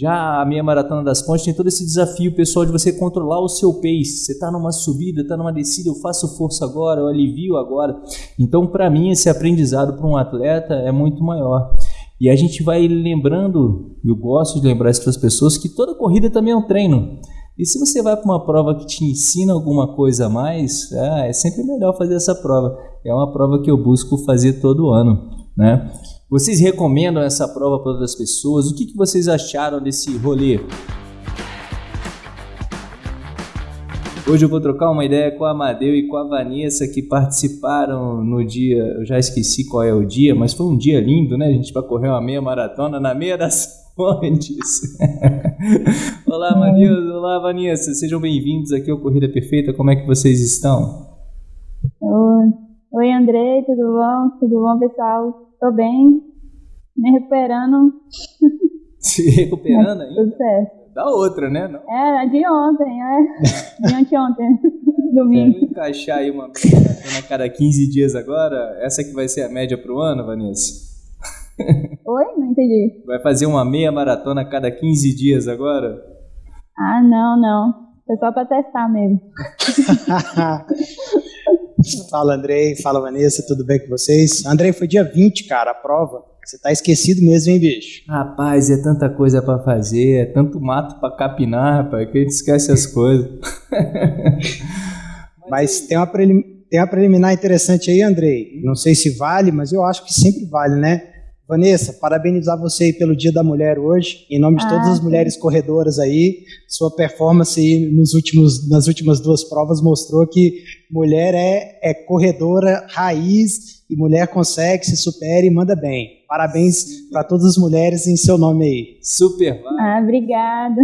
Já a meia maratona das pontes tem todo esse desafio pessoal de você controlar o seu pace. Você está numa subida, está numa descida, eu faço força agora, eu alivio agora. Então, para mim, esse aprendizado para um atleta é muito maior. E a gente vai lembrando, eu gosto de lembrar isso para as pessoas, que toda corrida também é um treino. E se você vai para uma prova que te ensina alguma coisa a mais, é, é sempre melhor fazer essa prova. É uma prova que eu busco fazer todo ano, né? Vocês recomendam essa prova para outras pessoas? O que, que vocês acharam desse rolê? Hoje eu vou trocar uma ideia com a Amadeu e com a Vanessa que participaram no dia, eu já esqueci qual é o dia, mas foi um dia lindo, né? A gente vai correr uma meia maratona na meia das fontes. olá, Amadeu, olá, Vanessa, sejam bem-vindos aqui ao Corrida Perfeita, como é que vocês estão? Oi, Oi Andrei, tudo bom? Tudo bom, pessoal? Tô bem, me recuperando. Se recuperando ainda? Tudo certo. Da outra, né? Não. É, de ontem, é. De anteontem, domingo. Vamos encaixar aí uma maratona a cada 15 dias agora? Essa que vai ser a média pro ano, Vanessa? Oi? Não entendi. Vai fazer uma meia maratona a cada 15 dias agora? Ah, não, não. Foi só pra testar mesmo. Fala, Andrei. Fala, Vanessa. Tudo bem com vocês? Andrei, foi dia 20, cara, a prova. Você tá esquecido mesmo, hein, bicho? Rapaz, é tanta coisa para fazer, é tanto mato para capinar, rapaz, que a gente esquece as coisas. mas tem uma, prelim... tem uma preliminar interessante aí, Andrei. Não sei se vale, mas eu acho que sempre vale, né? Vanessa, parabenizar você aí pelo Dia da Mulher hoje, em nome de ah, todas as mulheres corredoras aí. Sua performance aí nos últimos, nas últimas duas provas mostrou que mulher é, é corredora raiz e mulher consegue, se supera e manda bem. Parabéns para todas as mulheres em seu nome aí. Super. Ah, obrigada.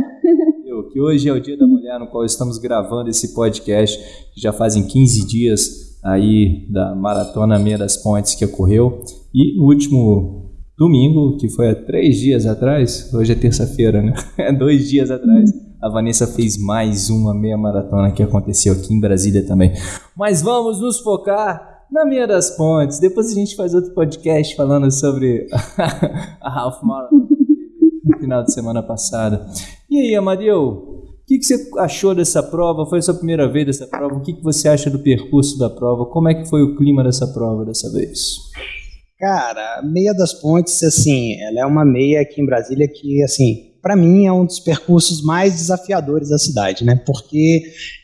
Eu, que hoje é o Dia da Mulher no qual estamos gravando esse podcast, já fazem 15 dias aí da Maratona Meia das Pontes que ocorreu. E no último domingo, que foi há três dias atrás, hoje é terça-feira, né? É dois dias atrás, a Vanessa fez mais uma meia maratona que aconteceu aqui em Brasília também. Mas vamos nos focar na Meia das Pontes. Depois a gente faz outro podcast falando sobre a Half Marathon no final de semana passada. E aí, Amadeu, o que, que, você achou dessa prova? Foi a sua primeira vez dessa prova? O que, que você acha do percurso da prova? Como é que foi o clima dessa prova dessa vez? Cara, Meia das Pontes, assim, ela é uma meia aqui em Brasília que, assim, para mim é um dos percursos mais desafiadores da cidade, né? Porque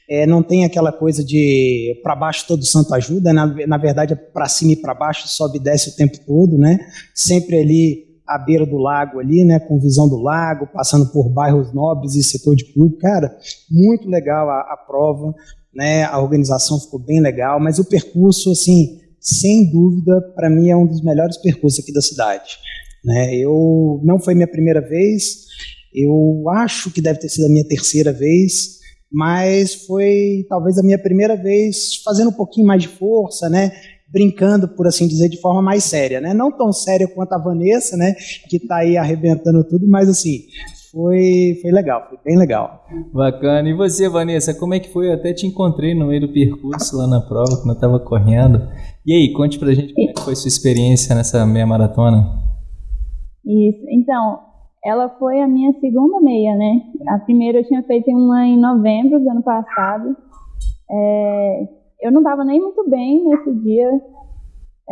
é, não tem aquela coisa de para baixo todo santo ajuda, na, na verdade é para cima e para baixo, sobe e desce o tempo todo, né? Sempre ali à beira do lago ali, né, com visão do lago, passando por bairros nobres e setor de clube, cara, muito legal a, a prova, né, a organização ficou bem legal, mas o percurso, assim, sem dúvida, para mim é um dos melhores percursos aqui da cidade. Né? Eu não foi minha primeira vez, eu acho que deve ter sido a minha terceira vez, mas foi talvez a minha primeira vez fazendo um pouquinho mais de força, né? brincando, por assim dizer, de forma mais séria, né? Não tão séria quanto a Vanessa, né? Que está aí arrebentando tudo, mas assim, foi, foi legal, foi bem legal. Bacana. E você, Vanessa, como é que foi? Eu até te encontrei no meio do percurso lá na prova, quando eu estava correndo. E aí, conte pra gente como é que foi sua experiência nessa meia maratona. Isso, então, ela foi a minha segunda meia, né? A primeira eu tinha feito uma em novembro do ano passado. É, eu não estava nem muito bem nesse dia.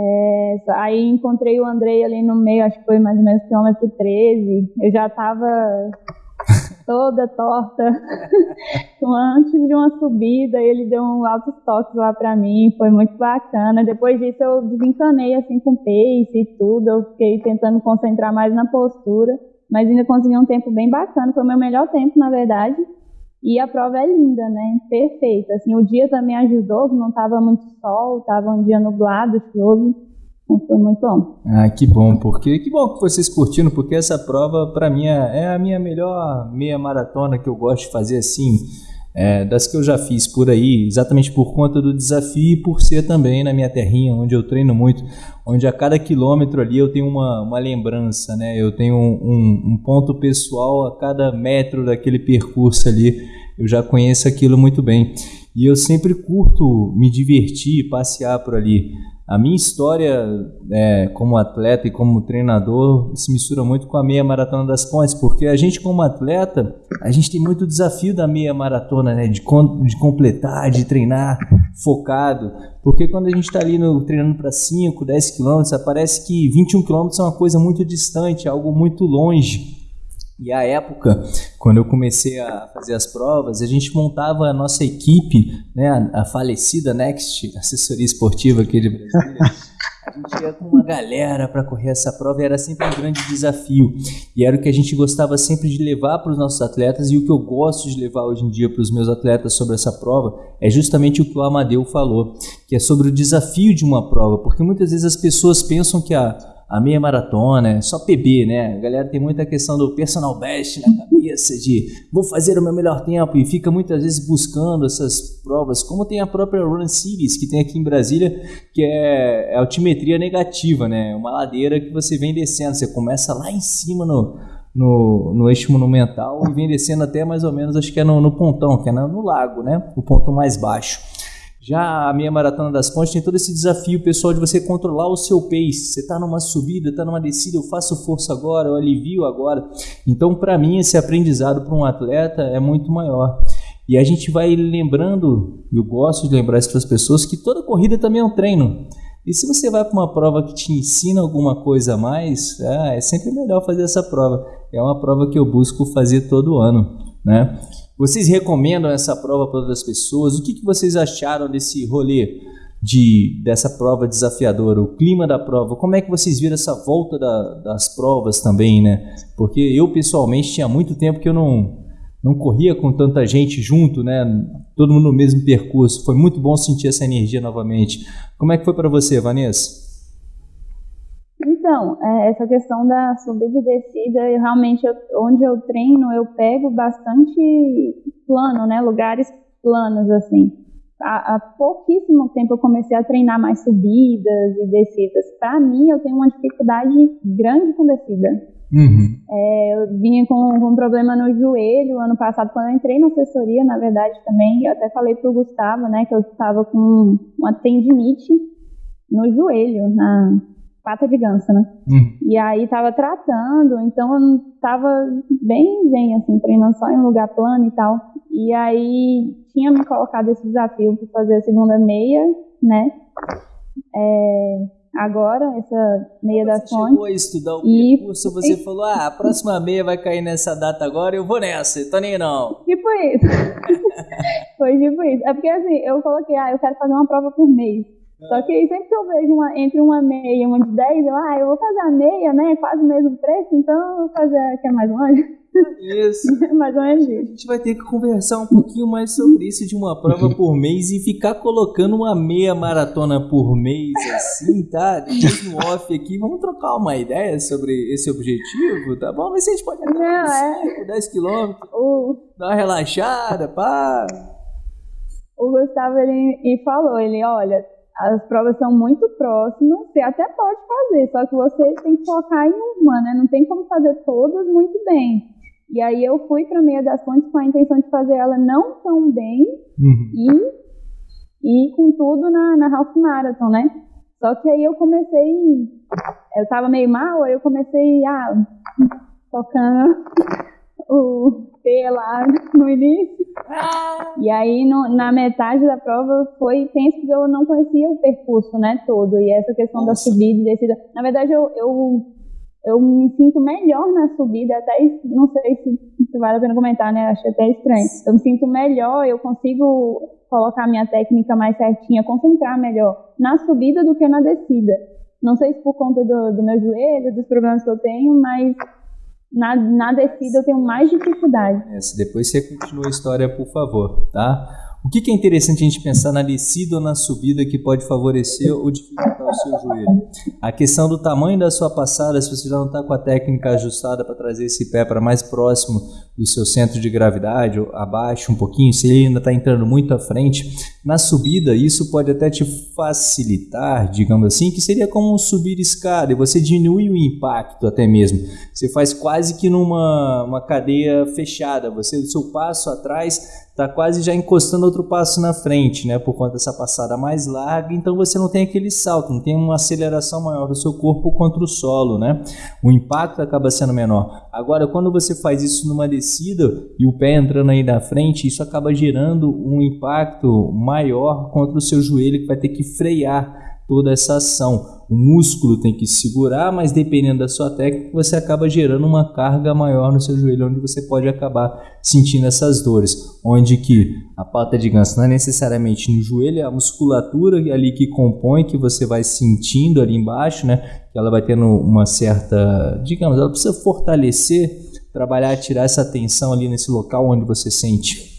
É, aí encontrei o Andrei ali no meio, acho que foi mais ou menos quilômetro 13. Eu já estava toda torta. Antes de uma subida, ele deu um altos toques lá para mim, foi muito bacana. Depois disso, eu desencanei assim com pace e tudo. Eu fiquei tentando concentrar mais na postura, mas ainda consegui um tempo bem bacana. Foi o meu melhor tempo, na verdade. E a prova é linda, né? Perfeita. Assim, o dia também ajudou, não estava muito sol, estava um dia nublado, chuvoso. Foi muito bom. Ah, que bom, porque que bom que vocês curtiram, porque essa prova para mim é, é a minha melhor meia maratona que eu gosto de fazer assim, é, das que eu já fiz por aí, exatamente por conta do desafio e por ser também na minha terrinha, onde eu treino muito, onde a cada quilômetro ali eu tenho uma, uma lembrança, né? Eu tenho um, um, um ponto pessoal a cada metro daquele percurso ali, eu já conheço aquilo muito bem. E eu sempre curto me divertir, passear por ali. A minha história é, como atleta e como treinador se mistura muito com a meia maratona das pontes, porque a gente como atleta, a gente tem muito desafio da meia maratona, né? De, de completar, de treinar focado, porque quando a gente está ali no, treinando para 5, 10 quilômetros, parece que 21 quilômetros é uma coisa muito distante, algo muito longe. E a época, quando eu comecei a fazer as provas, a gente montava a nossa equipe, né, a falecida Next, assessoria esportiva aqui de Brasília. A gente ia com uma galera para correr essa prova e era sempre um grande desafio. E era o que a gente gostava sempre de levar para os nossos atletas e o que eu gosto de levar hoje em dia para os meus atletas sobre essa prova é justamente o que o Amadeu falou, que é sobre o desafio de uma prova, porque muitas vezes as pessoas pensam que a a meia maratona, é só PB, né? A galera tem muita questão do personal best na cabeça, de vou fazer o meu melhor tempo e fica muitas vezes buscando essas provas, como tem a própria Run Series que tem aqui em Brasília, que é, é altimetria negativa, né? Uma ladeira que você vem descendo, você começa lá em cima no, no, no eixo monumental e vem descendo até mais ou menos, acho que é no, no pontão, que é no, no lago, né? O ponto mais baixo. Já a minha maratona das pontes tem todo esse desafio pessoal de você controlar o seu pace. Você está numa subida, está numa descida, eu faço força agora, eu alivio agora. Então, para mim, esse aprendizado para um atleta é muito maior. E a gente vai lembrando, eu gosto de lembrar isso para as pessoas, que toda corrida também é um treino. E se você vai para uma prova que te ensina alguma coisa a mais, é, é sempre melhor fazer essa prova. É uma prova que eu busco fazer todo ano, né? Vocês recomendam essa prova para outras pessoas? O que, que vocês acharam desse rolê de, dessa prova desafiadora? O clima da prova? Como é que vocês viram essa volta da, das provas também, né? Porque eu, pessoalmente, tinha muito tempo que eu não, não corria com tanta gente junto, né? Todo mundo no mesmo percurso. Foi muito bom sentir essa energia novamente. Como é que foi para você, Vanessa? Então, é, essa questão da subida e descida, eu realmente, eu, onde eu treino, eu pego bastante plano, né? Lugares planos, assim. Há, há pouquíssimo tempo eu comecei a treinar mais subidas e descidas. Para mim, eu tenho uma dificuldade grande com descida. Uhum. É, eu vinha com, com, um problema no joelho ano passado, quando eu entrei na assessoria, na verdade, também. Eu até falei pro Gustavo, né, que eu estava com uma tendinite no joelho, na, pata de ganso, né? Uhum. E aí tava tratando, então eu tava bem zen, assim, treinando só em um lugar plano e tal. E aí tinha me colocado esse desafio para fazer a segunda meia, né? É, agora, essa meia da fonte. Você chegou a estudar o e... percurso, você e... falou, ah, a próxima meia vai cair nessa data agora, eu vou nessa, tô nem não. Tipo isso. Foi tipo isso. É porque assim, eu coloquei, ah, eu quero fazer uma prova por mês. Só que aí sempre que eu vejo uma, entre uma meia e uma de 10, eu, ah, eu vou fazer a meia, né? Quase o mesmo preço, então eu vou fazer a que é mais longe. Isso. mais ou menos isso. A gente vai ter que conversar um pouquinho mais sobre isso de uma prova por mês e ficar colocando uma meia maratona por mês, assim, tá? No off aqui, vamos trocar uma ideia sobre esse objetivo, tá bom? Mas a gente pode andar 5, é. 10 quilômetros, uh. dar uma relaxada, pá. O Gustavo, ele, ele falou, ele, olha, as provas são muito próximas, você até pode fazer, só que você tem que focar em uma, né? Não tem como fazer todas muito bem. E aí eu fui para Meia das Pontes com a intenção de fazer ela não tão bem uhum. e, e com tudo na, na Half Marathon, né? Só que aí eu comecei, eu tava meio mal, aí eu comecei, ah, tocando o P lá no início. E aí, no, na metade da prova, foi tenso porque eu não conhecia o percurso, né, todo. E essa questão Nossa. da subida e descida. Na verdade, eu, eu, eu me sinto melhor na subida, até não sei se, se vale a pena comentar, né, acho até estranho. Eu me sinto melhor, eu consigo colocar a minha técnica mais certinha, concentrar melhor na subida do que na descida. Não sei se por conta do, do meu joelho, dos problemas que eu tenho, mas na, na descida eu tenho mais dificuldade. É, depois você continua a história, por favor, tá? O que, que, é interessante a gente pensar na descida ou na subida que pode favorecer ou dificultar o seu joelho? A questão do tamanho da sua passada, se você já não está com a técnica ajustada para trazer esse pé para mais próximo do seu centro de gravidade, abaixo um pouquinho, se ele ainda está entrando muito à frente, na subida isso pode até te facilitar, digamos assim, que seria como subir escada e você diminui o impacto até mesmo. Você faz quase que numa uma cadeia fechada, você o seu passo atrás está quase já encostando outro passo na frente, né? Por conta dessa passada mais larga, então você não tem aquele salto, não tem uma aceleração maior do seu corpo contra o solo, né? O impacto acaba sendo menor. Agora, quando você faz isso numa descida e o pé entrando aí na frente, isso acaba gerando um impacto maior contra o seu joelho que vai ter que frear toda essa ação. O músculo tem que segurar, mas dependendo da sua técnica, você acaba gerando uma carga maior no seu joelho, onde você pode acabar sentindo essas dores. Onde que a pata de ganso não é necessariamente no joelho, é a musculatura ali que compõe, que você vai sentindo ali embaixo, né? Que ela vai tendo uma certa, digamos, ela precisa fortalecer, trabalhar, tirar essa tensão ali nesse local onde você sente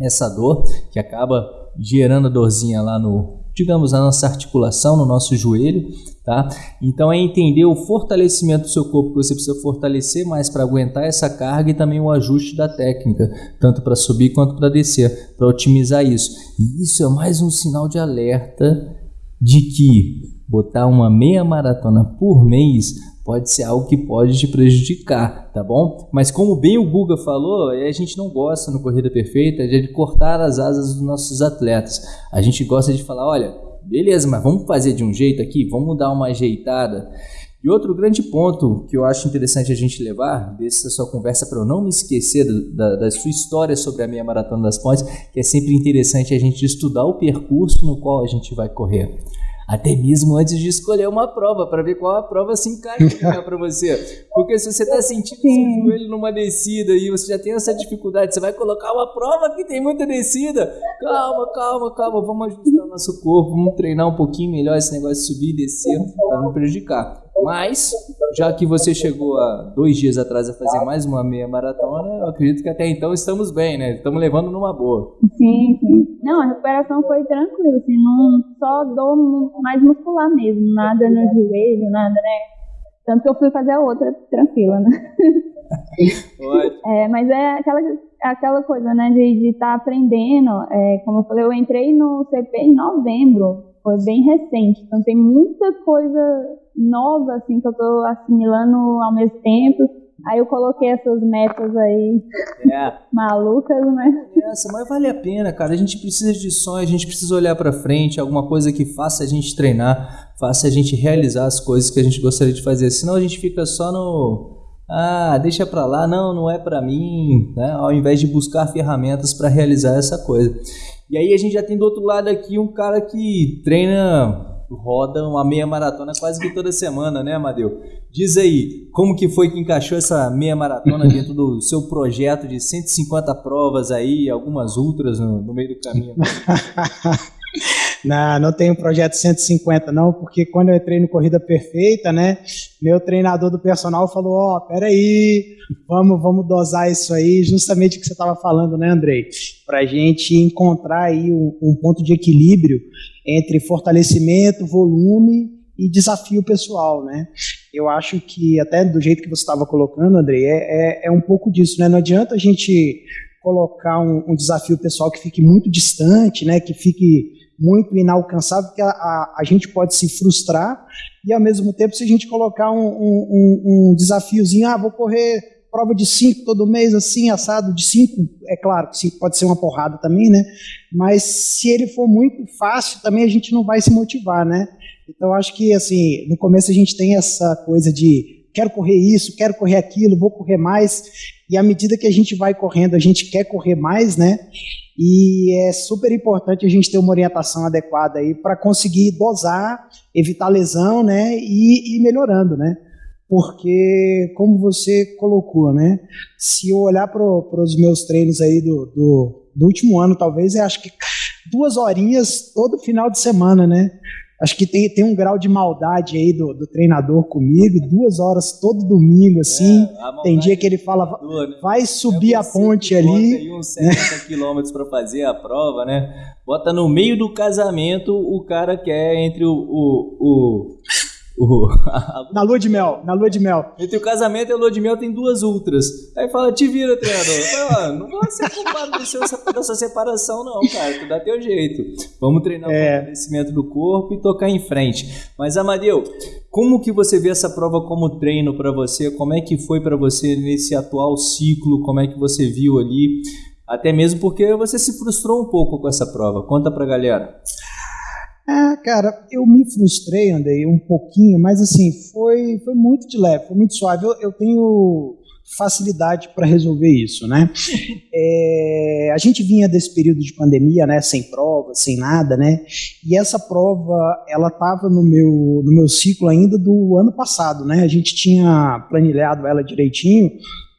essa dor, que acaba gerando a dorzinha lá no, digamos, na nossa articulação, no nosso joelho, tá? Então é entender o fortalecimento do seu corpo que você precisa fortalecer mais para aguentar essa carga e também o ajuste da técnica, tanto para subir quanto para descer, para otimizar isso. E isso é mais um sinal de alerta de que botar uma meia maratona por mês pode ser algo que pode te prejudicar, tá bom? Mas como bem o Guga falou, a gente não gosta no Corrida Perfeita de cortar as asas dos nossos atletas. A gente gosta de falar, olha, beleza, mas vamos fazer de um jeito aqui, vamos dar uma ajeitada. E outro grande ponto que eu acho interessante a gente levar dessa sua conversa para eu não me esquecer da, da, sua história sobre a meia maratona das pontes, que é sempre interessante a gente estudar o percurso no qual a gente vai correr até mesmo antes de escolher uma prova, para ver qual a prova se encaixa para você. Porque se você está sentindo seu joelho numa descida e você já tem essa dificuldade, você vai colocar uma prova que tem muita descida. Calma, calma, calma, vamos ajustar o nosso corpo, vamos treinar um pouquinho melhor esse negócio de subir e descer para não prejudicar. Mas, já que você chegou há dois dias atrás a fazer mais uma meia maratona, eu acredito que até então estamos bem, né? Estamos levando numa boa. Sim, sim. Não, a recuperação foi tranquila, assim, não só dor mais muscular mesmo, nada no joelho, nada, né? Tanto que eu fui fazer a outra tranquila, né? é, mas é aquela, aquela coisa, né, de estar tá aprendendo. É, como eu falei, eu entrei no CP em novembro, foi bem recente, então tem muita coisa nova, assim, que eu tô assimilando ao mesmo tempo. Aí eu coloquei essas metas aí é. malucas, né? Essa, mas vale a pena, cara. A gente precisa de sonho, a gente precisa olhar para frente, alguma coisa que faça a gente treinar, faça a gente realizar as coisas que a gente gostaria de fazer. Senão a gente fica só no ah, deixa para lá, não, não é para mim, né? Ao invés de buscar ferramentas para realizar essa coisa. E aí a gente já tem do outro lado aqui um cara que treina roda uma meia maratona quase que toda semana, né, Amadeu? Diz aí, como que foi que encaixou essa meia maratona dentro do seu projeto de 150 provas aí, algumas ultras no, no meio do caminho? não, não tenho projeto 150 não, porque quando eu entrei no Corrida Perfeita, né, meu treinador do personal falou, ó, oh, peraí, vamos, vamos dosar isso aí, justamente o que você estava falando, né, Andrei? Para a gente encontrar aí um, um ponto de equilíbrio entre fortalecimento, volume e desafio pessoal, né? Eu acho que até do jeito que você estava colocando, Andrei, é, é, é, um pouco disso, né? Não adianta a gente colocar um, um, desafio pessoal que fique muito distante, né? Que fique muito inalcançável, porque a, a, a, gente pode se frustrar e ao mesmo tempo se a gente colocar um, um, um desafiozinho, ah, vou correr prova de cinco todo mês, assim, assado de cinco, é claro que cinco pode ser uma porrada também, né? Mas se ele for muito fácil, também a gente não vai se motivar, né? Então acho que assim, no começo a gente tem essa coisa de quero correr isso, quero correr aquilo, vou correr mais, e à medida que a gente vai correndo, a gente quer correr mais, né? E é super importante a gente ter uma orientação adequada aí para conseguir dosar, evitar lesão, né? E ir melhorando, né? porque, como você colocou, né? Se eu olhar para os meus treinos aí do, do, do, último ano, talvez, eu acho que duas horinhas todo final de semana, né? Acho que tem, tem um grau de maldade aí do, do treinador comigo, duas horas todo domingo, assim. É, tem dia que ele fala, né? vai subir é a ponte ali. Bota aí uns 70 né? quilômetros para fazer a prova, né? Bota no meio do casamento o cara que é entre o, o, o o, na lua de mel, na lua de mel. Entre o casamento e a lua de mel tem duas ultras. Aí fala, te vira, treinador. Fala, não vou ser culpado dessa, dessa separação, não, cara. Tu dá teu jeito. Vamos treinar é. o fortalecimento do corpo e tocar em frente. Mas, Amadeu, como que você vê essa prova como treino para você? Como é que foi para você nesse atual ciclo? Como é que você viu ali? Até mesmo porque você se frustrou um pouco com essa prova. Conta pra galera. É, cara, eu me frustrei, andei um pouquinho, mas assim, foi, foi muito de leve, foi muito suave. Eu, eu tenho facilidade para resolver isso, né? É, a gente vinha desse período de pandemia, né, sem prova, sem nada, né? E essa prova, ela estava no meu no meu ciclo ainda do ano passado, né? A gente tinha planilhado ela direitinho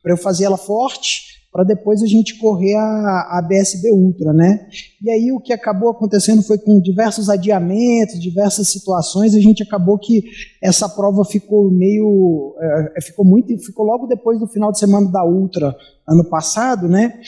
para eu fazer ela forte para depois a gente correr a, a BSB Ultra, né? E aí o que acabou acontecendo foi com diversos adiamentos, diversas situações, a gente acabou que essa prova ficou meio, é, ficou muito, ficou logo depois do final de semana da Ultra ano passado, né?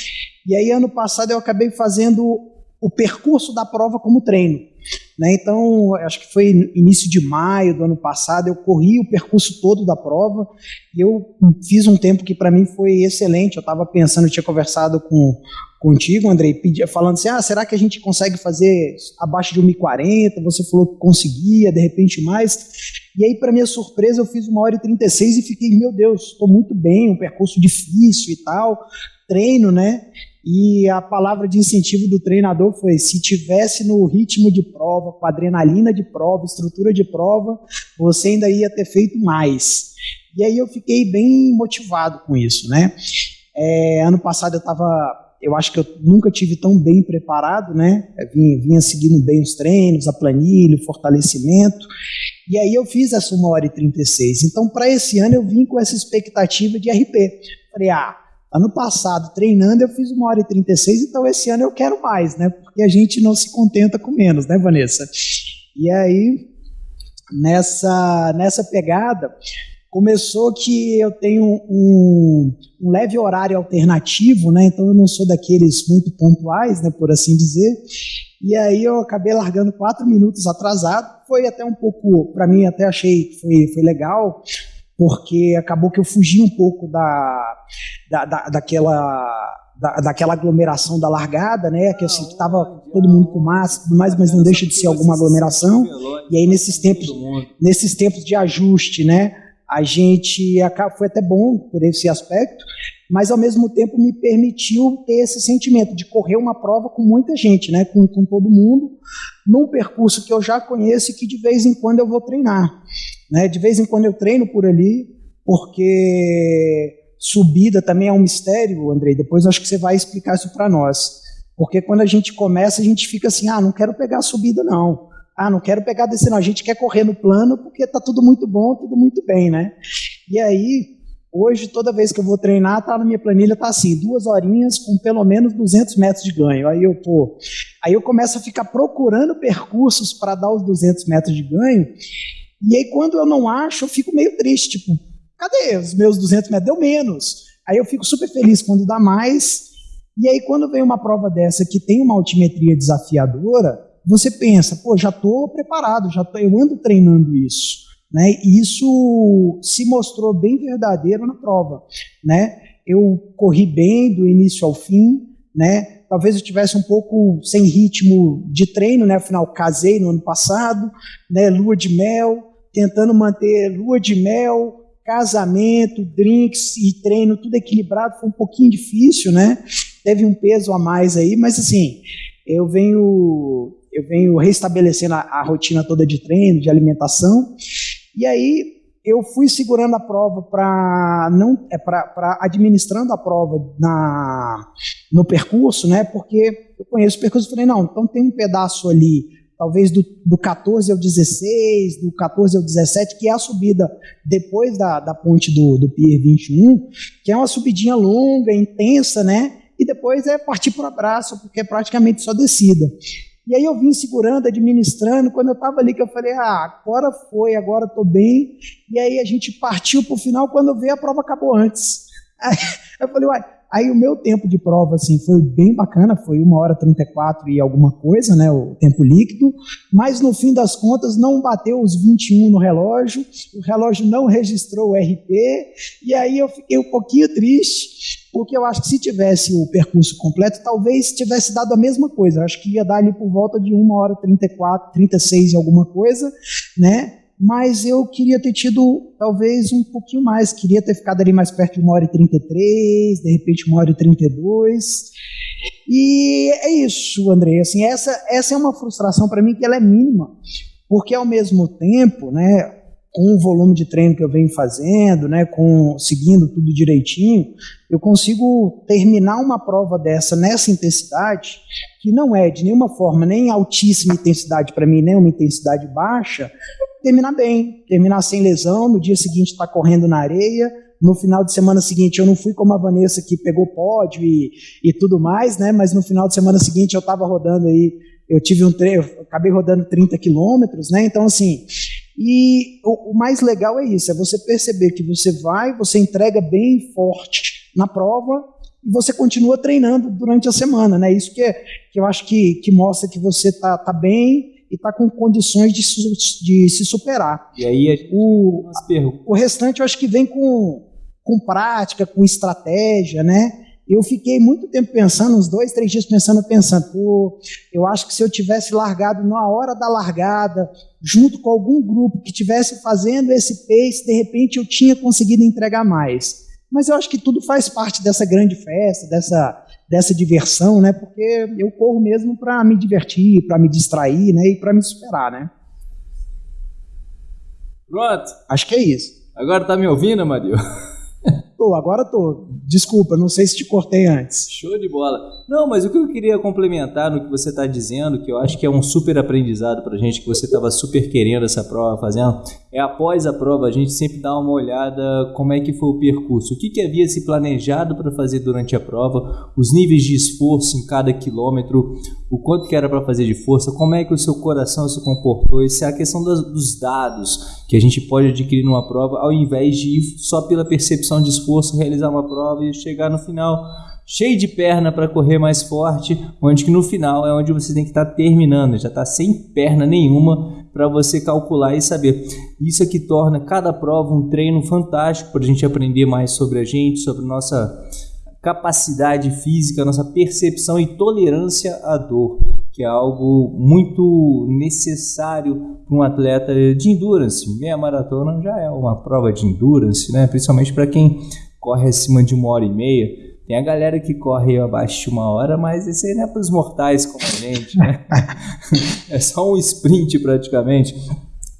E aí ano passado eu acabei fazendo o percurso da prova como treino. Né? Então, acho que foi início de maio do ano passado, eu corri o percurso todo da prova e eu fiz um tempo que para mim foi excelente. Eu estava pensando, eu tinha conversado com contigo, Andrei, falando assim: ah, será que a gente consegue fazer abaixo de 1,40? Você falou que conseguia, de repente mais. E aí, para minha surpresa, eu fiz uma hora e 36 e fiquei, meu Deus, estou muito bem, um percurso difícil e tal, treino, né? E a palavra de incentivo do treinador foi: se tivesse no ritmo de prova, com adrenalina de prova, estrutura de prova, você ainda ia ter feito mais. E aí eu fiquei bem motivado com isso, né? É, ano passado eu estava, eu acho que eu nunca tive tão bem preparado, né? vinha, vinha seguindo bem os treinos, a planilha, o fortalecimento. E aí eu fiz essa 1 hora e 36. Então, para esse ano eu vim com essa expectativa de RP. Falei, ah, Ano passado, treinando, eu fiz uma hora e 36, então esse ano eu quero mais, né? Porque a gente não se contenta com menos, né, Vanessa? E aí, nessa, nessa pegada, começou que eu tenho um, um, leve horário alternativo, né? Então eu não sou daqueles muito pontuais, né? Por assim dizer. E aí eu acabei largando quatro minutos atrasado. Foi até um pouco, para mim, até achei que foi, foi legal, porque acabou que eu fugi um pouco da, da, da daquela da, daquela aglomeração da largada, né? Que assim, estava todo mundo com máscara, tudo mais, mas não deixa de ser alguma aglomeração. E aí nesses tempos, nesses tempos de ajuste, né? A gente foi até bom por esse aspecto, mas ao mesmo tempo me permitiu ter esse sentimento de correr uma prova com muita gente, né? Com, com todo mundo, num percurso que eu já conheço e que de vez em quando eu vou treinar. Né? De vez em quando eu treino por ali, porque subida também é um mistério, Andrei. Depois acho que você vai explicar isso para nós. Porque quando a gente começa, a gente fica assim: ah, não quero pegar a subida, não. Ah, não quero pegar descer, não. A gente quer correr no plano porque tá tudo muito bom, tudo muito bem, né? E aí, hoje, toda vez que eu vou treinar, tá na minha planilha, tá assim, duas horinhas com pelo menos 200 metros de ganho. Aí eu, pô, aí eu começo a ficar procurando percursos para dar os 200 metros de ganho e aí, quando eu não acho, eu fico meio triste, tipo, cadê os meus 200 metros? Deu menos. Aí eu fico super feliz quando dá mais. E aí, quando vem uma prova dessa que tem uma altimetria desafiadora, você pensa, pô, já estou preparado, já tô, eu ando treinando isso. Né? E isso se mostrou bem verdadeiro na prova. Né? Eu corri bem do início ao fim, né? talvez eu tivesse um pouco sem ritmo de treino, né? afinal casei no ano passado, né? lua de mel, tentando manter lua de mel, casamento, drinks e treino, tudo equilibrado, foi um pouquinho difícil, né? Teve um peso a mais aí, mas assim, eu venho eu venho restabelecendo a, a rotina toda de treino, de alimentação, e aí eu fui segurando a prova para não é para administrando a prova na no percurso, né? Porque eu conheço o percurso, falei não, então tem um pedaço ali talvez do, do 14 ao 16, do 14 ao 17, que é a subida depois da, da ponte do, do Pier 21, que é uma subidinha longa, intensa, né? E depois é partir para o abraço, porque é praticamente só descida. E aí eu vim segurando, administrando, quando eu estava ali que eu falei, ah, agora foi, agora estou bem. E aí a gente partiu para o final, quando eu a prova acabou antes. Aí eu falei, uai, Aí o meu tempo de prova assim foi bem bacana, foi uma hora 34 e alguma coisa, né, o tempo líquido, mas no fim das contas não bateu os 21 no relógio, o relógio não registrou o RP, e aí eu fiquei um pouquinho triste, porque eu acho que se tivesse o percurso completo, talvez tivesse dado a mesma coisa, eu acho que ia dar ali por volta de uma hora 34, 36 e alguma coisa, né, mas eu queria ter tido talvez um pouquinho mais, queria ter ficado ali mais perto de uma hora e 33, de repente uma hora e 32. E é isso, André, assim, essa, essa é uma frustração para mim que ela é mínima, porque ao mesmo tempo, né, com o volume de treino que eu venho fazendo, né, com seguindo tudo direitinho, eu consigo terminar uma prova dessa nessa intensidade, que não é de nenhuma forma nem altíssima intensidade para mim, nem uma intensidade baixa, terminar bem, terminar sem lesão, no dia seguinte estar tá correndo na areia, no final de semana seguinte eu não fui como a Vanessa que pegou pódio e, e tudo mais, né, mas no final de semana seguinte eu estava rodando aí, eu tive um treino, acabei rodando 30 quilômetros, né, então assim, e o, o, mais legal é isso, é você perceber que você vai, você entrega bem forte na prova e você continua treinando durante a semana, né? Isso que, é, que eu acho que, que mostra que você está tá bem e está com condições de, de se superar. E aí o, o restante eu acho que vem com, com prática, com estratégia, né? eu fiquei muito tempo pensando, uns dois, três dias pensando, pensando, pô, eu acho que se eu tivesse largado na hora da largada, junto com algum grupo que tivesse fazendo esse pace, de repente eu tinha conseguido entregar mais. Mas eu acho que tudo faz parte dessa grande festa, dessa, dessa diversão, né? Porque eu corro mesmo para me divertir, para me distrair, né? E para me superar, né? Pronto. Acho que é isso. Agora tá me ouvindo, Mario? Tô, agora tô. Desculpa, não sei se te cortei antes. Show de bola. Não, mas o que eu queria complementar no que você está dizendo, que eu acho que é um super aprendizado para gente, que você estava super querendo essa prova fazendo, é após a prova a gente sempre dar uma olhada como é que foi o percurso, o que, que havia se planejado para fazer durante a prova, os níveis de esforço em cada quilômetro, o quanto que era para fazer de força, como é que o seu coração se comportou, isso é a questão das, dos dados que a gente pode adquirir numa prova, ao invés de ir só pela percepção de esforço, realizar uma prova e chegar no final cheio de perna para correr mais forte, onde que no final é onde você tem que estar tá terminando, já está sem perna nenhuma para você calcular e saber. Isso é que torna cada prova um treino fantástico para a gente aprender mais sobre a gente, sobre nossa capacidade física, nossa percepção e tolerância à dor, que é algo muito necessário para um atleta de endurance. Meia maratona já é uma prova de endurance, né? principalmente para quem corre acima de uma hora e meia. Tem a galera que corre abaixo de uma hora, mas esse aí não é para os mortais como a gente, né? é só um sprint praticamente.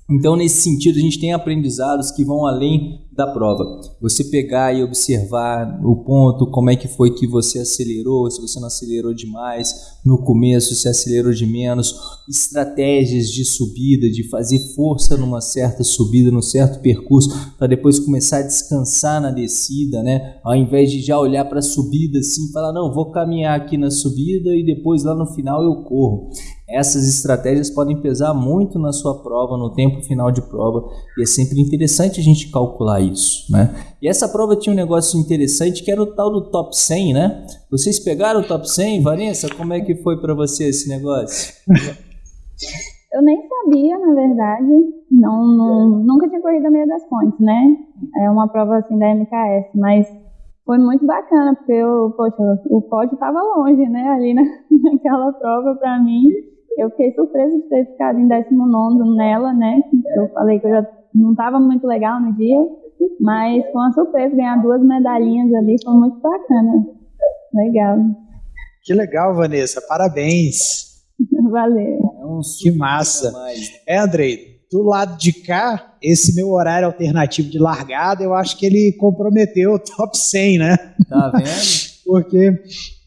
Então, nesse sentido, a gente tem aprendizados que vão além da prova. Você pegar e observar o ponto, como é que foi que você acelerou, se você não acelerou demais no começo, se acelerou de menos, estratégias de subida, de fazer força numa certa subida, num certo percurso, para depois começar a descansar na descida, né? Ao invés de já olhar para a subida assim, falar, não, vou caminhar aqui na subida e depois lá no final eu corro. Essas estratégias podem pesar muito na sua prova, no tempo final de prova, e é sempre interessante a gente calcular isso, né? E essa prova tinha um negócio interessante que era o tal do top 100, né? Vocês pegaram o top 100, Vanessa? Como é que foi para você esse negócio? Eu nem sabia, na verdade. Não, não, nunca tinha corrido a meia das pontes, né? É uma prova assim da MKS, mas foi muito bacana, porque eu, poxa, o pódio estava longe, né? Ali na, naquela prova para mim. Eu fiquei surpresa de ter ficado em 19 nela, né? Eu falei que eu já não estava muito legal no dia, mas foi uma surpresa ganhar duas medalhinhas ali, foi muito bacana. Legal. Que legal, Vanessa, parabéns. Valeu. É um que massa. É, Andrei, do lado de cá, esse meu horário alternativo de largada, eu acho que ele comprometeu o top 100, né? Tá vendo? Porque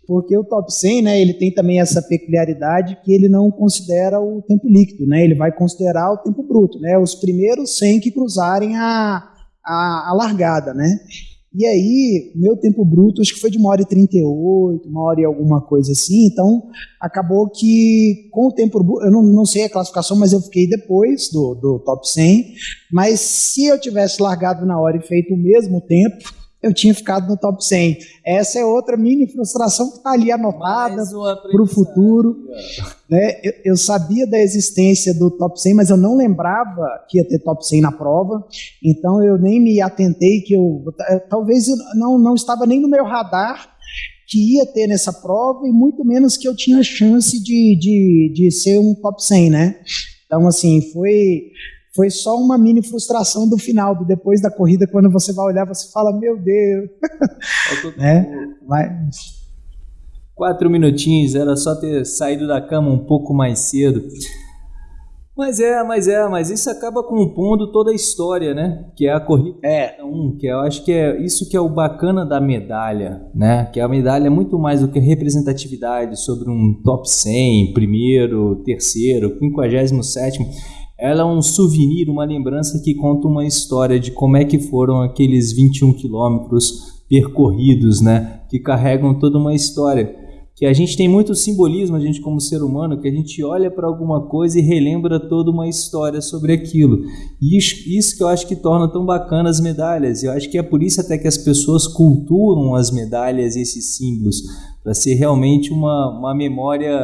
porque o top 100, né, ele tem também essa peculiaridade que ele não considera o tempo líquido, né, ele vai considerar o tempo bruto, né, os primeiros 100 que cruzarem a, a, a largada, né. E aí, meu tempo bruto acho que foi de uma hora e 38, uma hora e alguma coisa assim, então acabou que com o tempo bruto, eu não, não sei a classificação, mas eu fiquei depois do, do top 100, mas se eu tivesse largado na hora e feito o mesmo tempo, eu tinha ficado no top 100. Essa é outra mini frustração que está ali anotada para o futuro. Né? Eu, eu, sabia da existência do top 100, mas eu não lembrava que ia ter top 100 na prova, então eu nem me atentei que eu. Talvez eu não, não estava nem no meu radar que ia ter nessa prova e muito menos que eu tinha chance de, de, de ser um top 100, né? Então, assim, foi foi só uma mini frustração do final, do depois da corrida, quando você vai olhar, você fala, meu Deus. né? Mas... Quatro minutinhos, era só ter saído da cama um pouco mais cedo. Mas é, mas é, mas isso acaba compondo toda a história, né? Que é a corrida é. um, que eu acho que é isso que é o bacana da medalha, né? Que a medalha é muito mais do que representatividade sobre um top 100, primeiro, terceiro, quinquagésimo sétimo. Ela é um souvenir, uma lembrança que conta uma história de como é que foram aqueles 21 quilômetros percorridos, né? Que carregam toda uma história que a gente tem muito simbolismo, a gente como ser humano, que a gente olha para alguma coisa e relembra toda uma história sobre aquilo. E isso, isso, que eu acho que torna tão bacana as medalhas. Eu acho que é por isso até que as pessoas culturam as medalhas e esses símbolos, para ser realmente uma, uma memória,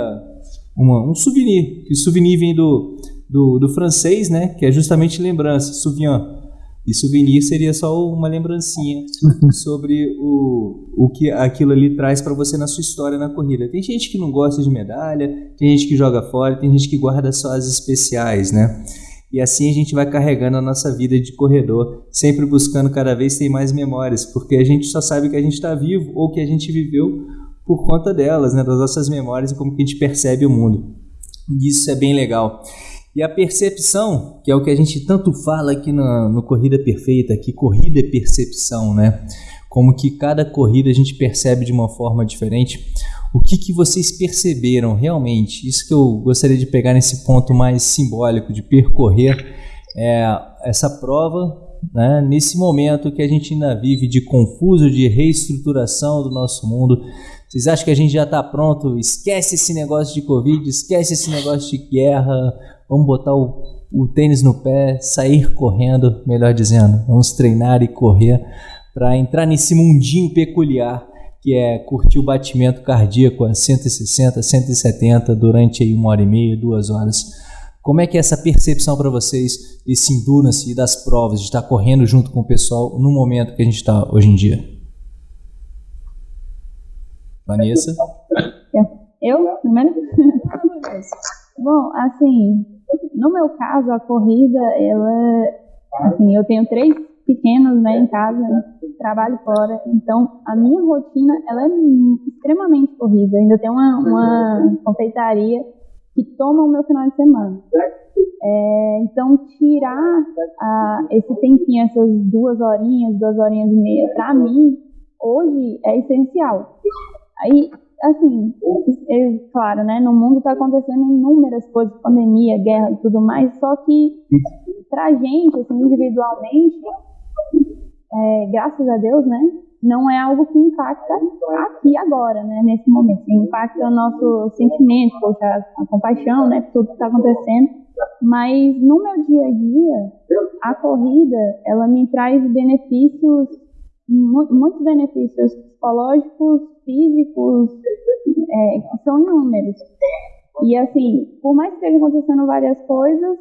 uma, um souvenir. Que o souvenir vem do, do, do francês, né? que é justamente lembrança, souvenir e souvenir seria só uma lembrancinha sobre o, o que aquilo ali traz para você na sua história na corrida. Tem gente que não gosta de medalha, tem gente que joga fora, tem gente que guarda só as especiais, né? E assim a gente vai carregando a nossa vida de corredor, sempre buscando cada vez ter mais memórias, porque a gente só sabe que a gente está vivo ou que a gente viveu por conta delas, né? Das nossas memórias e como que a gente percebe o mundo. E isso é bem legal. E a percepção, que é o que a gente tanto fala aqui no, no Corrida Perfeita, que corrida é percepção, né? Como que cada corrida a gente percebe de uma forma diferente. O que, que vocês perceberam realmente? Isso que eu gostaria de pegar nesse ponto mais simbólico de percorrer é, essa prova né, nesse momento que a gente ainda vive de confuso, de reestruturação do nosso mundo. Vocês acham que a gente já está pronto? Esquece esse negócio de Covid, esquece esse negócio de guerra, Vamos botar o, o tênis no pé, sair correndo, melhor dizendo. Vamos treinar e correr para entrar nesse mundinho peculiar que é curtir o batimento cardíaco a 160, 170 durante aí uma hora e meia, duas horas. Como é que é essa percepção para vocês desse endurance e das provas, de estar correndo junto com o pessoal no momento que a gente está hoje em dia? Vanessa? Eu, primeiro? Bom, assim, no meu caso, a corrida, ela, assim, eu tenho três pequenos, né, em casa, trabalho fora, então a minha rotina, ela é extremamente corrida. Eu ainda tenho uma, uma confeitaria que toma o meu final de semana. É, então, tirar a, esse tempinho, essas duas horinhas, duas horinhas e meia, para mim, hoje é essencial. Aí, assim, é, claro, né, no mundo está acontecendo inúmeras coisas, pandemia, guerra, tudo mais, só que pra gente, assim, individualmente, é, graças a Deus, né, não é algo que impacta aqui agora, né, nesse momento, impacta o nosso sentimento, a, a compaixão, né, por tudo que está acontecendo, mas no meu dia a dia, a corrida, ela me traz benefícios muitos benefícios psicológicos, físicos, é, são inúmeros. E assim, por mais que estejam acontecendo várias coisas,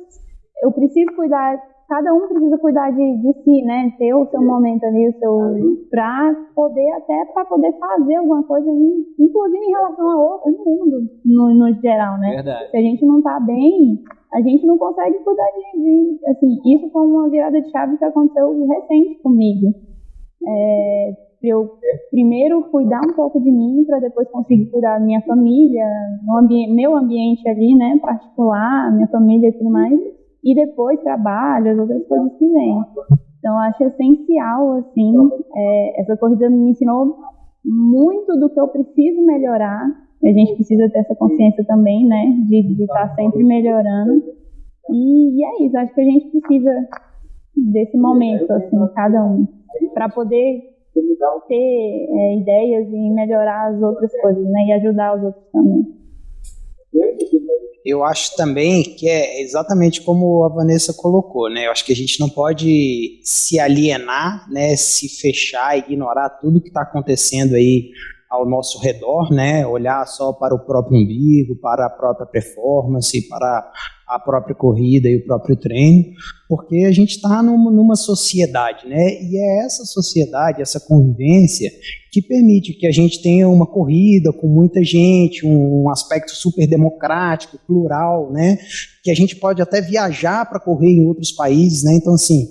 eu preciso cuidar, cada um precisa cuidar de, de si, né? Ter o seu momento ali, o seu. pra poder, até para poder fazer alguma coisa, inclusive em relação ao, ao mundo, no, no geral, né? Verdade. Se a gente não tá bem, a gente não consegue cuidar de, de. Assim, isso foi uma virada de chave que aconteceu recente comigo é, eu primeiro cuidar um pouco de mim para depois conseguir cuidar da minha família, ambi meu ambiente ali, né, particular, minha família e tudo mais, e depois trabalho, as outras coisas que vêm. Então acho essencial assim, é, essa corrida me ensinou muito do que eu preciso melhorar. A gente precisa ter essa consciência também, né, de estar tá sempre melhorando. E, e é isso, acho que a gente precisa desse momento, assim, cada um para poder ter é, ideias e melhorar as outras coisas, né? E ajudar os outros também. Eu acho também que é exatamente como a Vanessa colocou, né? Eu acho que a gente não pode se alienar, né? Se fechar, ignorar tudo que está acontecendo aí ao nosso redor, né? Olhar só para o próprio umbigo, para a própria performance, para a própria corrida e o próprio treino, porque a gente está numa, numa sociedade, né? E é essa sociedade, essa convivência que permite que a gente tenha uma corrida com muita gente, um, um aspecto super democrático, plural, né? Que a gente pode até viajar para correr em outros países, né? Então assim,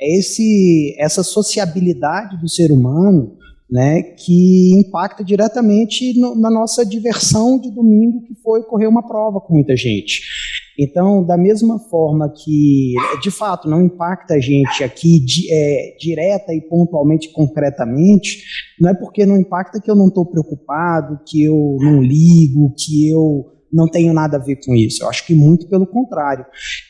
é esse essa sociabilidade do ser humano né, que impacta diretamente no, na nossa diversão de domingo, que foi correr uma prova com muita gente. Então, da mesma forma que, de fato, não impacta a gente aqui de, é, direta e pontualmente, concretamente, não é porque não impacta que eu não estou preocupado, que eu não ligo, que eu não tenho nada a ver com isso. Eu acho que muito pelo contrário.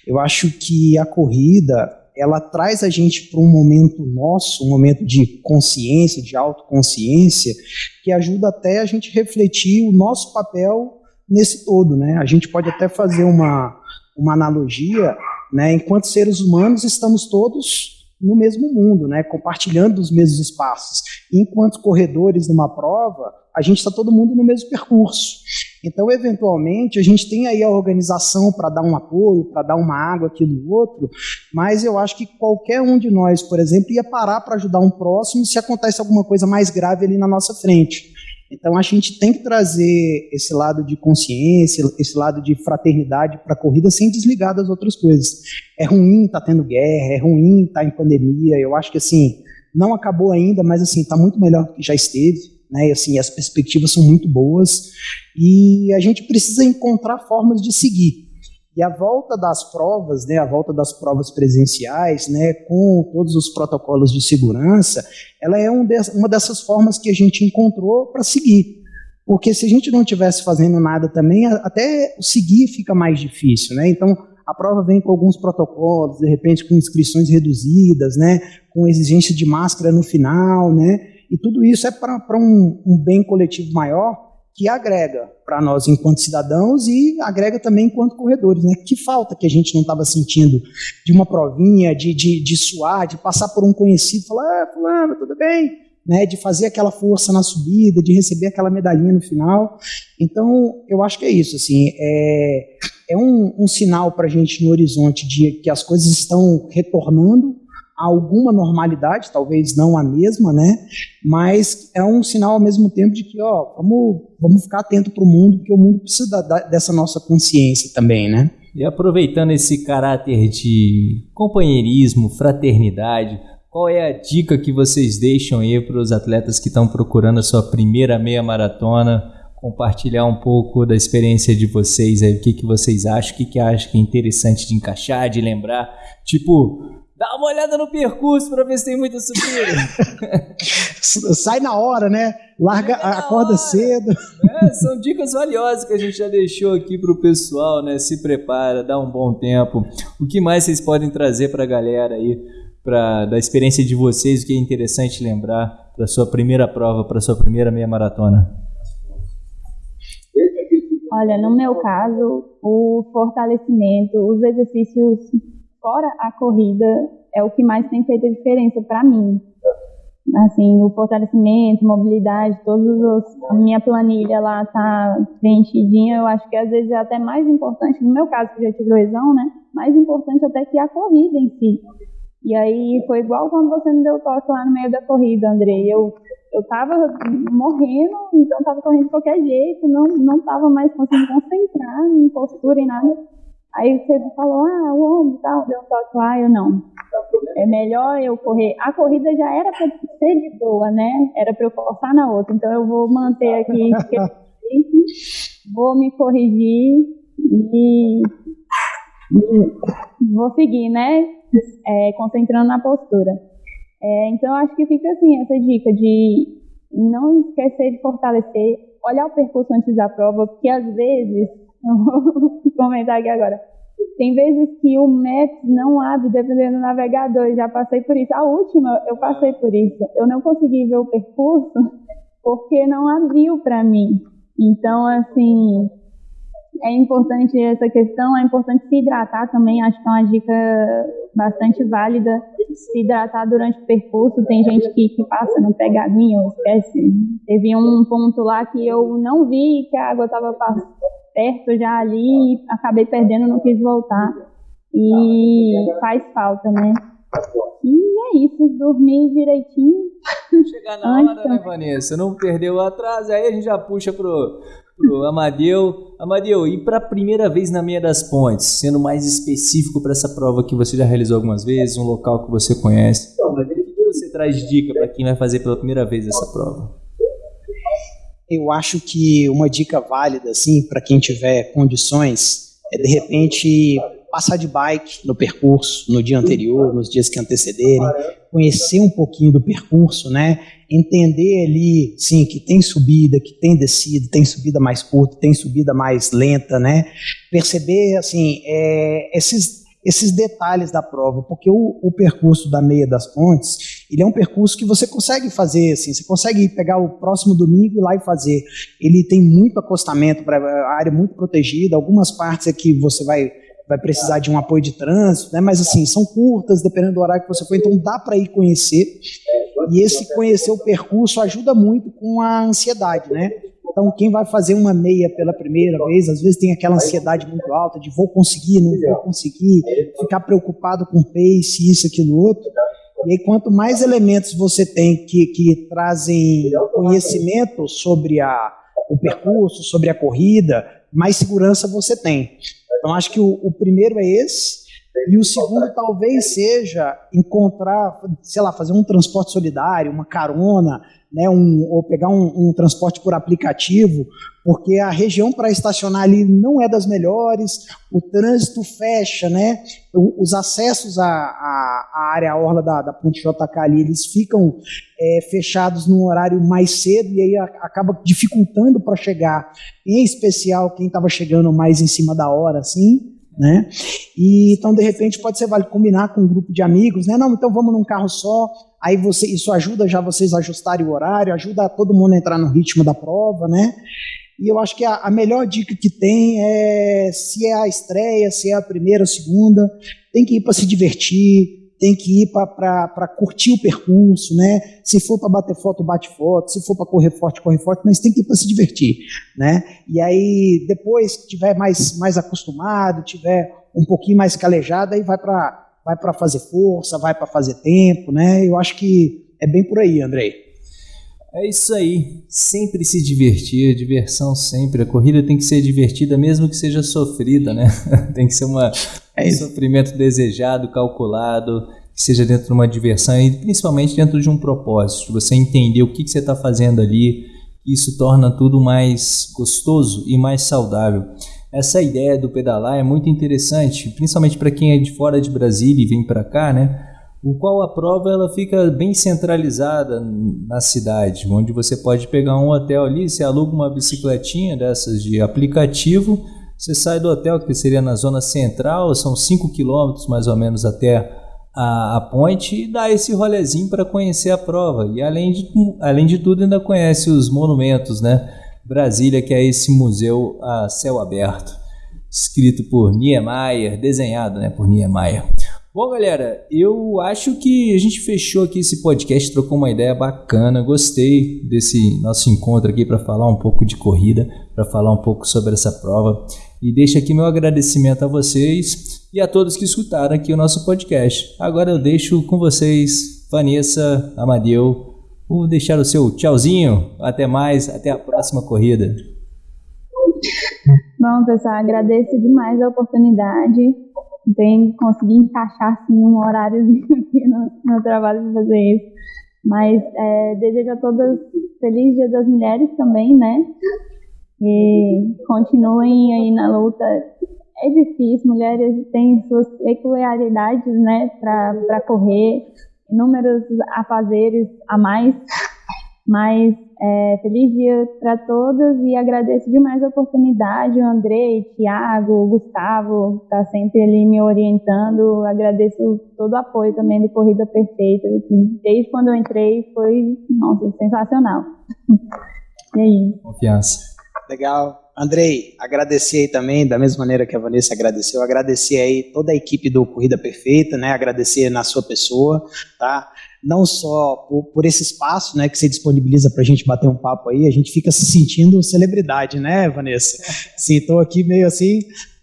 Eu acho que a corrida ela traz a gente para um momento nosso, um momento de consciência, de autoconsciência, que ajuda até a gente refletir o nosso papel nesse todo, né? A gente pode até fazer uma, uma analogia, né? Enquanto seres humanos estamos todos no mesmo mundo, né? Compartilhando os mesmos espaços. Enquanto corredores numa prova, a gente está todo mundo no mesmo percurso. Então, eventualmente, a gente tem aí a organização para dar um apoio, para dar uma água aqui no outro, mas eu acho que qualquer um de nós, por exemplo, ia parar para ajudar um próximo se acontece alguma coisa mais grave ali na nossa frente. Então, a gente tem que trazer esse lado de consciência, esse lado de fraternidade para a corrida sem desligar das outras coisas. É ruim estar tá tendo guerra, é ruim estar tá em pandemia. Eu acho que, assim, não acabou ainda, mas, assim, está muito melhor do que já esteve né? Assim, as perspectivas são muito boas e a gente precisa encontrar formas de seguir. E a volta das provas, né, a volta das provas presenciais, né, com todos os protocolos de segurança, ela é um de, uma dessas formas que a gente encontrou para seguir. Porque se a gente não estivesse fazendo nada também, até seguir fica mais difícil, né? Então, a prova vem com alguns protocolos, de repente com inscrições reduzidas, né, com exigência de máscara no final, né? E tudo isso é para um, um bem coletivo maior que agrega para nós enquanto cidadãos e agrega também enquanto corredores. Né? Que falta que a gente não estava sentindo de uma provinha, de, de, de suar, de passar por um conhecido, falar, ah, fulano, tudo bem? Né, de fazer aquela força na subida, de receber aquela medalhinha no final. Então, eu acho que é isso. Assim, é, é um, um sinal para a gente no horizonte de que as coisas estão retornando alguma normalidade, talvez não a mesma, né? Mas é um sinal ao mesmo tempo de que, ó, vamos, vamos ficar atento para o mundo, porque o mundo precisa da, dessa nossa consciência também, né? E aproveitando esse caráter de companheirismo, fraternidade, qual é a dica que vocês deixam aí para os atletas que estão procurando a sua primeira meia maratona? Compartilhar um pouco da experiência de vocês aí, o que, que vocês acham, o que, que acham que é interessante de encaixar, de lembrar. Tipo, Dá uma olhada no percurso para ver se tem muita subida. Sai na hora, né? Larga, acorda hora. cedo. É, são dicas valiosas que a gente já deixou aqui para o pessoal, né? Se prepara, dá um bom tempo. O que mais vocês podem trazer para a galera aí, pra, da experiência de vocês, o que é interessante lembrar para sua primeira prova, para sua primeira meia maratona? Olha, no meu caso, o fortalecimento, os exercícios fora a corrida, é o que mais tem feito a diferença para mim. Assim, o fortalecimento, mobilidade, todos os, a minha planilha lá tá preenchidinha, eu acho que às vezes é até mais importante, no meu caso que já tive lesão, né? Mais importante até que a corrida em si. E aí foi igual quando você me deu toque lá no meio da corrida, Andrei. Eu eu tava morrendo, então tava correndo de qualquer jeito, não não tava mais conseguindo concentrar em postura e nada. Aí você falou, ah, o ombro tal, deu um toque lá, eu não. É melhor eu correr. A corrida já era para ser de boa, né? Era para eu forçar na outra. Então eu vou manter aqui, vou me corrigir e, e vou seguir, né? É, concentrando na postura. É, então acho que fica assim essa dica de não esquecer de fortalecer, olhar o percurso antes da prova, porque às vezes vou comentar aqui agora. Tem vezes que o Maps não abre dependendo do navegador, já passei por isso. A última, eu passei por isso. Eu não consegui ver o percurso porque não abriu para mim. Então, assim, é importante essa questão, é importante se hidratar também, acho que é uma dica bastante válida, se hidratar durante o percurso, tem gente que, que passa, não pega aguinha, esquece. Teve um ponto lá que eu não vi que a água estava perto já ali e acabei perdendo, não quis voltar. E faz falta, né? E é isso, dormir direitinho. Chegar na hora, né, Vanessa? Não perdeu o atraso, aí a gente já puxa pro, pro Amadeu. Amadeu, e para a primeira vez na Meia das Pontes, sendo mais específico para essa prova que você já realizou algumas vezes, um local que você conhece, o que você traz de dica para quem vai fazer pela primeira vez essa prova? Eu acho que uma dica válida, assim, para quem tiver condições, é de repente passar de bike no percurso no dia anterior, nos dias que antecederem, conhecer um pouquinho do percurso, né? Entender ali, sim, que tem subida, que tem descida, tem subida mais curta, tem subida mais lenta, né? Perceber, assim, é, esses, esses detalhes da prova, porque o, o, percurso da meia das pontes, ele é um percurso que você consegue fazer, assim, você consegue pegar o próximo domingo e ir lá e fazer. Ele tem muito acostamento para área muito protegida, algumas partes aqui você vai vai precisar de um apoio de trânsito, né? mas assim, são curtas, dependendo do horário que você for, então dá para ir conhecer. E esse conhecer o percurso ajuda muito com a ansiedade, né? Então, quem vai fazer uma meia pela primeira vez, às vezes tem aquela ansiedade muito alta de vou conseguir, não vou conseguir, ficar preocupado com pace, isso, aquilo, outro. E aí, quanto mais elementos você tem que, que trazem conhecimento sobre a, o percurso, sobre a corrida, mais segurança você tem. Então, acho que o, o primeiro é esse. E o segundo talvez seja encontrar, sei lá, fazer um transporte solidário, uma carona, né, um, ou pegar um, um, transporte por aplicativo, porque a região para estacionar ali não é das melhores, o trânsito fecha, né, os acessos à, à, à área orla da, da Ponte JK ali, eles ficam é, fechados num horário mais cedo e aí acaba dificultando para chegar, em especial quem estava chegando mais em cima da hora, assim, né? E então de repente pode ser vale combinar com um grupo de amigos, né? Não, então vamos num carro só. Aí você isso ajuda já vocês a ajustarem o horário, ajuda todo mundo a entrar no ritmo da prova, né? E eu acho que a, a melhor dica que tem é se é a estreia, se é a primeira, a segunda, tem que ir para se divertir, tem que ir para curtir o percurso, né? Se for para bater foto, bate foto, se for para correr forte, corre forte, mas tem que ir para se divertir, né? E aí depois que tiver mais mais acostumado, tiver um pouquinho mais calejado, aí vai para vai para fazer força, vai para fazer tempo, né? Eu acho que é bem por aí, Andrei. É isso aí, sempre se divertir, diversão sempre. A corrida tem que ser divertida, mesmo que seja sofrida, né? tem que ser uma, é um sofrimento desejado, calculado, que seja dentro de uma diversão e principalmente dentro de um propósito. Você entender o que, que você está fazendo ali, isso torna tudo mais gostoso e mais saudável. Essa ideia do pedalar é muito interessante, principalmente para quem é de fora de Brasília e vem para cá, né? o qual a prova ela fica bem centralizada na cidade, onde você pode pegar um hotel ali, você aluga uma bicicletinha dessas de aplicativo, você sai do hotel que seria na zona central, são 5 quilômetros mais ou menos até a, a ponte e dá esse rolezinho para conhecer a prova. E além de, além de tudo ainda conhece os monumentos, né? Brasília, que é esse museu a céu aberto, escrito por Niemeyer, desenhado né, por Niemeyer. Bom, galera, eu acho que a gente fechou aqui esse podcast, trocou uma ideia bacana. Gostei desse nosso encontro aqui para falar um pouco de corrida, para falar um pouco sobre essa prova. E deixo aqui meu agradecimento a vocês e a todos que escutaram aqui o nosso podcast. Agora eu deixo com vocês, Vanessa, Amadeu. Vou deixar o seu tchauzinho. Até mais, até a próxima corrida. Bom, pessoal, agradeço demais a oportunidade bem conseguir encaixar assim, um horário no, no trabalho para fazer isso. Mas é, desejo a todas feliz Dia das Mulheres também, né? E continuem aí na luta. É difícil, mulheres têm suas peculiaridades, né, para correr, inúmeros afazeres a mais, mas é, feliz dia para todas e agradeço demais a oportunidade. O André, o Thiago, o Gustavo, está sempre ali me orientando. Agradeço todo o apoio também do Corrida Perfeita. Assim, desde quando eu entrei foi, nossa, sensacional. e aí? Confiança. Legal. Andrei, agradecer aí também, da mesma maneira que a Vanessa agradeceu, agradecer aí toda a equipe do Corrida Perfeita, né? Agradecer na sua pessoa, tá? não só por, por esse espaço né, que você disponibiliza para a gente bater um papo aí, a gente fica se sentindo celebridade, né, Vanessa? Sim, estou aqui meio assim,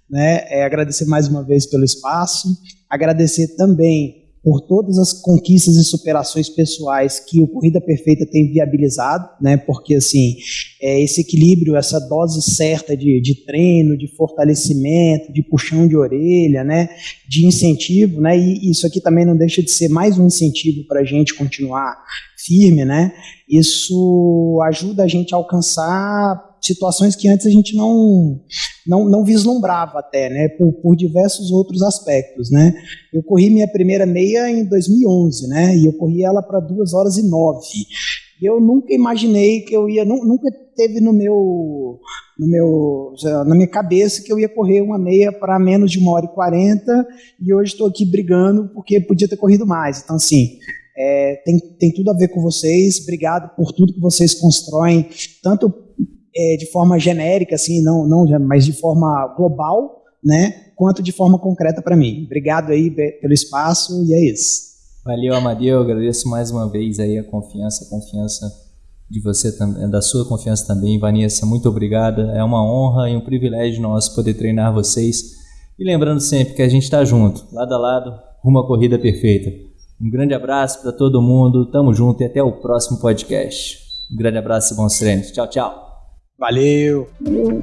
né? É, agradecer mais uma vez pelo espaço, agradecer também por todas as conquistas e superações pessoais que o Corrida Perfeita tem viabilizado, né? Porque assim, é esse equilíbrio, essa dose certa de, de treino, de fortalecimento, de puxão de orelha, né? De incentivo, né? E isso aqui também não deixa de ser mais um incentivo para a gente continuar firme, né? Isso ajuda a gente a alcançar situações que antes a gente não, não, não vislumbrava até, né, por, por diversos outros aspectos, né. Eu corri minha primeira meia em 2011, né, e eu corri ela para 2 horas e 9. Eu nunca imaginei que eu ia, nunca teve no meu, no meu, na minha cabeça que eu ia correr uma meia para menos de uma hora e quarenta e hoje estou aqui brigando porque podia ter corrido mais. Então, assim, é, tem, tem tudo a ver com vocês. Obrigado por tudo que vocês constroem, tanto é, de forma genérica, assim, não, não, mas de forma global, né? Quanto de forma concreta para mim. Obrigado aí pelo espaço e é isso. Valeu, Amadeu. Agradeço mais uma vez aí a confiança, a confiança de você também, da sua confiança também, Vanessa. Muito obrigada. É uma honra e um privilégio nosso poder treinar vocês. E lembrando sempre que a gente está junto, lado a lado, rumo à corrida perfeita. Um grande abraço para todo mundo. Tamo junto e até o próximo podcast. Um grande abraço e bons treinos. Tchau, tchau. Valeu! Valeu.